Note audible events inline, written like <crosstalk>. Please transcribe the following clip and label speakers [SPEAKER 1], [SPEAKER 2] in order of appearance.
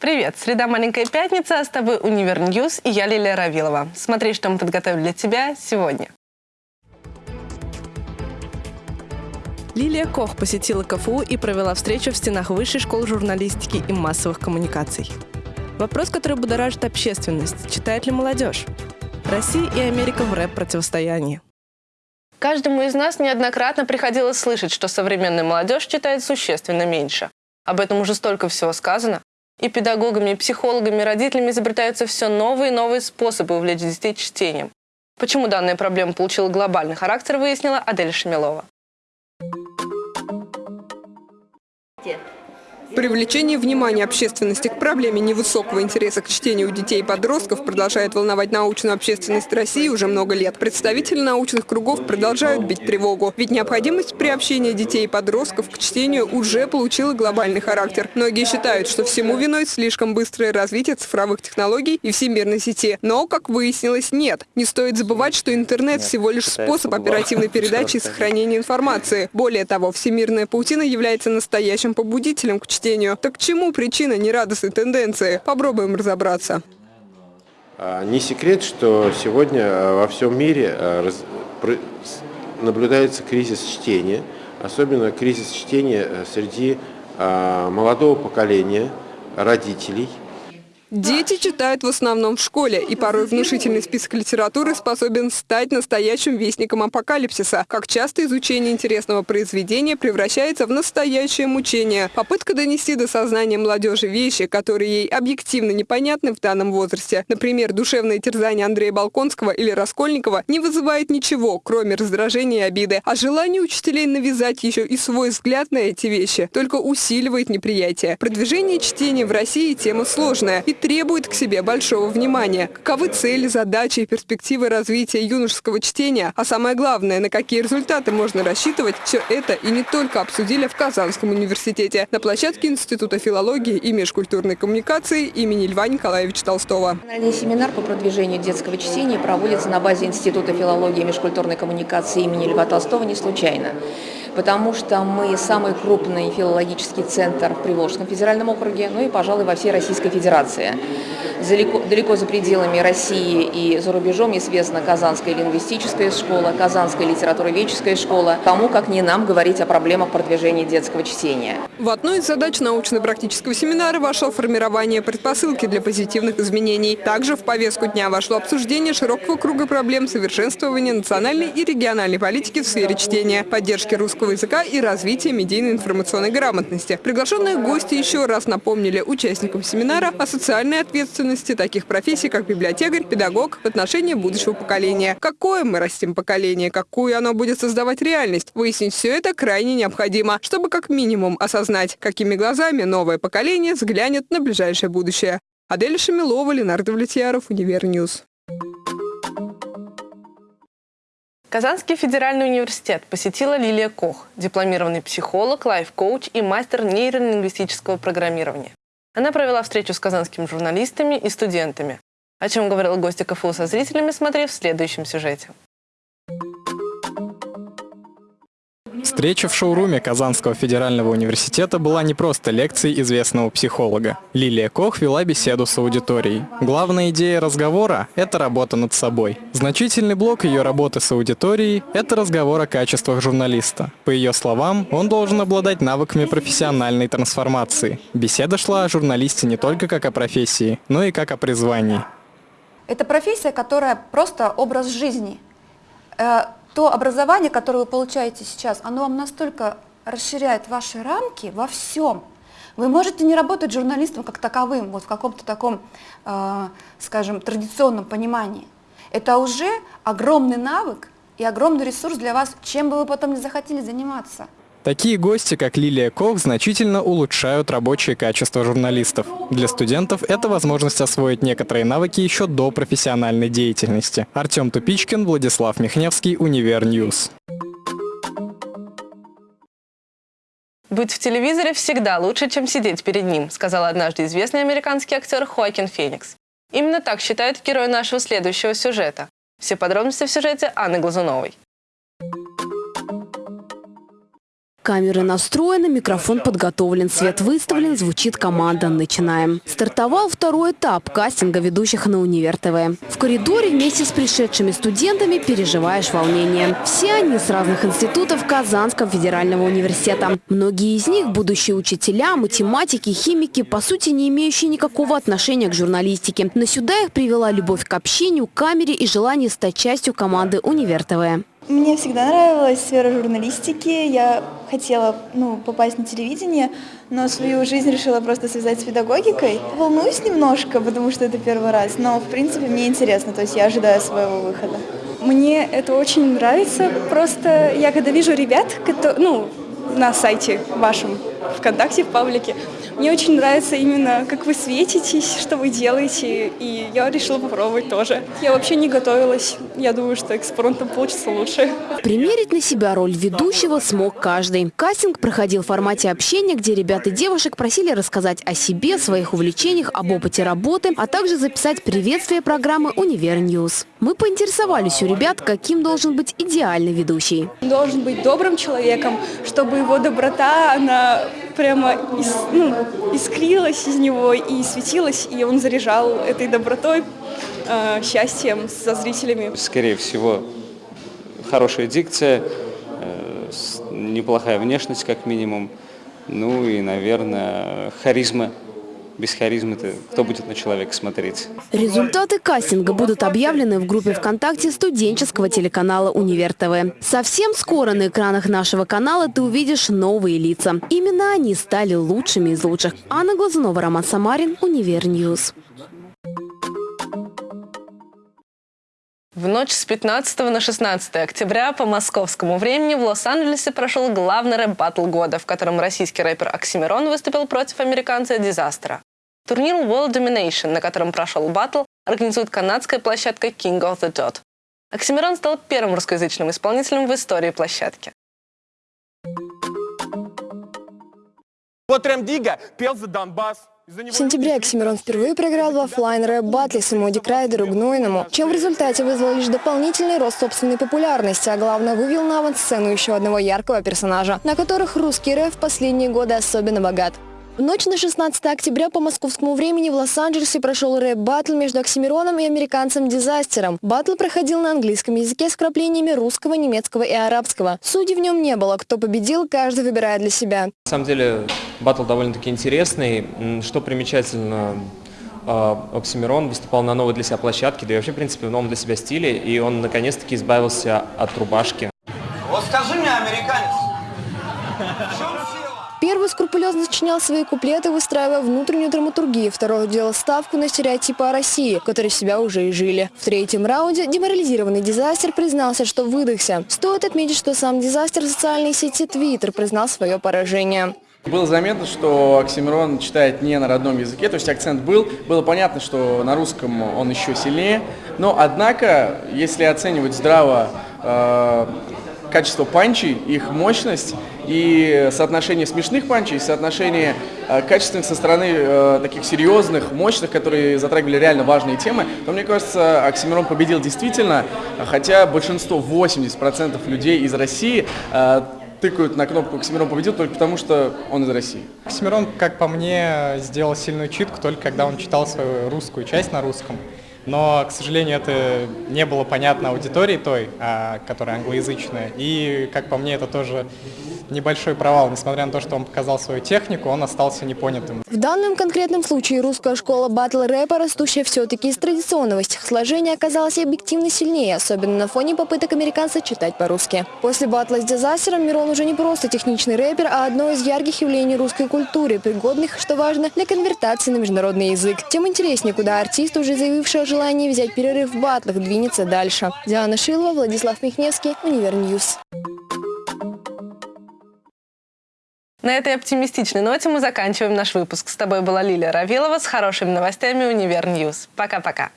[SPEAKER 1] Привет! Среда «Маленькая пятница», а с тобой «Универ Ньюс» и я, Лилия Равилова. Смотри, что мы подготовили для тебя сегодня. Лилия Кох посетила КФУ и провела встречу в стенах Высшей школы журналистики и массовых коммуникаций. Вопрос, который будоражит общественность. Читает ли молодежь? Россия и Америка в рэп-противостоянии. Каждому из нас неоднократно приходилось слышать, что современная молодежь читает существенно меньше. Об этом уже столько всего сказано. И педагогами, и психологами, и родителями изобретаются все новые и новые способы увлечь детей чтением. Почему данная проблема получила глобальный характер, выяснила Адель Шамилова.
[SPEAKER 2] Привлечение внимания общественности к проблеме невысокого интереса к чтению у детей и подростков продолжает волновать научную общественность России уже много лет. Представители научных кругов продолжают бить тревогу, ведь необходимость приобщения детей и подростков к чтению уже получила глобальный характер. Многие считают, что всему виной слишком быстрое развитие цифровых технологий и всемирной сети. Но, как выяснилось, нет. Не стоит забывать, что интернет всего лишь способ оперативной <laughs> передачи и сохранения информации. Более того, всемирная паутина является настоящим побудителем к чтению чтению. Так чему причина нерадостной тенденции? Попробуем разобраться.
[SPEAKER 3] А, не секрет, что сегодня а, во всем мире а, наблюдается кризис чтения, особенно кризис чтения среди молодого поколения, родителей –
[SPEAKER 2] Дети читают в основном в школе, и порой внушительный список литературы способен стать настоящим вестником апокалипсиса. Как часто изучение интересного произведения превращается в настоящее мучение. Попытка донести до сознания молодежи вещи, которые ей объективно непонятны в данном возрасте. Например, душевное терзание Андрея Балконского или Раскольникова не вызывает ничего, кроме раздражения и обиды. А желание учителей навязать еще и свой взгляд на эти вещи только усиливает неприятие. Продвижение чтения в России тема сложная. И требует к себе большого внимания. Каковы цели, задачи и перспективы развития юношеского чтения, а самое главное, на какие результаты можно рассчитывать, все это и не только обсудили в Казанском университете на площадке Института филологии и межкультурной коммуникации имени Льва Николаевича Толстого.
[SPEAKER 4] Семинар по продвижению детского чтения проводится на базе Института филологии и межкультурной коммуникации имени Льва Толстого не случайно потому что мы самый крупный филологический центр в Приволжском федеральном округе, ну и, пожалуй, во всей Российской Федерации. Далеко, далеко за пределами России и за рубежом известна Казанская лингвистическая школа, Казанская литературоведческая школа. Кому, как не нам, говорить о проблемах продвижения детского чтения.
[SPEAKER 2] В одну из задач научно-практического семинара вошло формирование предпосылки для позитивных изменений. Также в повестку дня вошло обсуждение широкого круга проблем совершенствования национальной и региональной политики в сфере чтения, поддержки русского языка и развития медийной информационной грамотности. Приглашенные гости еще раз напомнили участникам семинара о социальной ответственности таких профессий, как библиотекарь, педагог в отношении будущего поколения. Какое мы растим поколение, какую оно будет создавать реальность? Выяснить все это крайне необходимо, чтобы как минимум осознать, какими глазами новое поколение взглянет на ближайшее будущее. Адель Шамилова, Ленардо Влетьяров, Универньюз.
[SPEAKER 1] Казанский федеральный университет посетила Лилия Кох, дипломированный психолог, лайф-коуч и мастер нейролингвистического программирования. Она провела встречу с казанскими журналистами и студентами. О чем говорила гостья КФУ со зрителями, смотри в следующем сюжете.
[SPEAKER 5] Встреча в шоуруме Казанского федерального университета была не просто лекцией известного психолога. Лилия Кох вела беседу с аудиторией. Главная идея разговора – это работа над собой. Значительный блок ее работы с аудиторией – это разговор о качествах журналиста. По ее словам, он должен обладать навыками профессиональной трансформации. Беседа шла о журналисте не только как о профессии, но и как о призвании.
[SPEAKER 6] Это профессия, которая просто образ жизни э, то образование, которое вы получаете сейчас, оно вам настолько расширяет ваши рамки во всем. Вы можете не работать журналистом как таковым, вот в каком-то таком, э, скажем, традиционном понимании. Это уже огромный навык и огромный ресурс для вас, чем бы вы потом не захотели заниматься.
[SPEAKER 5] Такие гости, как Лилия Кох, значительно улучшают рабочие качества журналистов. Для студентов это возможность освоить некоторые навыки еще до профессиональной деятельности. Артем Тупичкин, Владислав Михневский, Универньюз.
[SPEAKER 1] «Быть в телевизоре всегда лучше, чем сидеть перед ним», сказал однажды известный американский актер Хоакин Феникс. Именно так считает герой нашего следующего сюжета. Все подробности в сюжете Анны Глазуновой.
[SPEAKER 7] Камеры настроены, микрофон подготовлен, свет выставлен, звучит команда «Начинаем». Стартовал второй этап кастинга ведущих на Универ ТВ. В коридоре вместе с пришедшими студентами переживаешь волнение. Все они с разных институтов Казанского федерального университета. Многие из них – будущие учителя, математики, химики, по сути не имеющие никакого отношения к журналистике. Но сюда их привела любовь к общению, камере и желание стать частью команды Универ ТВ.
[SPEAKER 8] Мне всегда нравилась сфера журналистики. Я хотела ну, попасть на телевидение, но свою жизнь решила просто связать с педагогикой. Волнуюсь немножко, потому что это первый раз, но в принципе мне интересно, то есть я ожидаю своего выхода.
[SPEAKER 9] Мне это очень нравится. Просто я когда вижу ребят, которые, ну, на сайте вашем, ВКонтакте, в паблике, мне очень нравится именно, как вы светитесь, что вы делаете, и я решила попробовать тоже. Я вообще не готовилась. Я думаю, что экспромтом получится лучше.
[SPEAKER 7] Примерить на себя роль ведущего смог каждый. Кастинг проходил в формате общения, где ребят и девушек просили рассказать о себе, своих увлечениях, об опыте работы, а также записать приветствие программы «Univer News». Мы поинтересовались у ребят, каким должен быть идеальный ведущий.
[SPEAKER 9] Должен быть добрым человеком, чтобы его доброта, она прямо ис, ну, искрилась из него и светилась, и он заряжал этой добротой, э, счастьем со зрителями.
[SPEAKER 10] Скорее всего, хорошая дикция, э, неплохая внешность как минимум, ну и, наверное, харизма без харизмы-то кто будет на человека смотреть?
[SPEAKER 7] Результаты кастинга будут объявлены в группе ВКонтакте студенческого телеканала «Univer TV». Совсем скоро на экранах нашего канала ты увидишь новые лица. Именно они стали лучшими из лучших. Анна Глазунова, Роман Самарин, Univer News.
[SPEAKER 1] В ночь с 15 на 16 октября по московскому времени в Лос-Анджелесе прошел главный рэп-баттл года, в котором российский рэпер Оксимирон выступил против американца Дизастера. Турнир World Domination, на котором прошел батл, организует канадская площадка King of the Dot. Оксимирон стал первым русскоязычным исполнителем в истории площадки.
[SPEAKER 11] Вот Дига пел за Донбасс.
[SPEAKER 12] В сентябре Оксимирон впервые проиграл в офлайн рэп батле самому Дикрайдеру Гнойному, чем в результате вызвал лишь дополнительный рост собственной популярности, а главное вывел на авансцену еще одного яркого персонажа, на которых русский рэп в последние годы особенно богат. В ночь на 16 октября по московскому времени в Лос-Анджелесе прошел рэп-баттл между Оксимироном и американцем Дизастером. Баттл проходил на английском языке с вкраплениями русского, немецкого и арабского. Судей в нем не было. Кто победил, каждый выбирает для себя.
[SPEAKER 13] На самом деле баттл довольно-таки интересный. Что примечательно, а, Оксимирон выступал на новой для себя площадке, да и вообще, в принципе, в новом для себя стиле, и он наконец-таки избавился от рубашки.
[SPEAKER 11] Вот скажи мне, американец,
[SPEAKER 12] Первый скрупулезно сочинял свои куплеты, выстраивая внутреннюю драматургию. Второй делал ставку на стереотипы о России, которые себя уже и жили. В третьем раунде деморализированный дизастер признался, что выдохся. Стоит отметить, что сам дизастер в социальной сети Twitter признал свое поражение.
[SPEAKER 14] Было заметно, что Оксимирон читает не на родном языке, то есть акцент был. Было понятно, что на русском он еще сильнее. Но, однако, если оценивать здраво э, качество панчей, их мощность и соотношение смешных панчей, и соотношение э, качественных со стороны э, таких серьезных, мощных, которые затрагивали реально важные темы, то мне кажется, Оксимирон победил действительно, хотя большинство, 80% людей из России э, тыкают на кнопку «Оксимирон победил» только потому, что он из России.
[SPEAKER 5] Оксимирон, как по мне, сделал сильную читку только когда он читал свою русскую часть на русском. Но, к сожалению, это не было понятно аудитории той, а, которая англоязычная. И, как по мне, это тоже небольшой провал. Несмотря на то, что он показал свою технику, он остался непонятым.
[SPEAKER 12] В данном конкретном случае русская школа батл рэпа, растущая все-таки из традиционного стихосложения, оказалась объективно сильнее, особенно на фоне попыток американца читать по-русски. После батла с Дизастером Мирон уже не просто техничный рэпер, а одно из ярких явлений русской культуры, пригодных, что важно, для конвертации на международный язык. Тем интереснее, куда артист, уже заявивший о желании взять перерыв в батлах, двинется дальше. Диана Шилова, Владислав Михневский, Univer News.
[SPEAKER 1] На этой оптимистичной ноте мы заканчиваем наш выпуск. С тобой была Лилия Равилова с хорошими новостями Univer News. Пока-пока.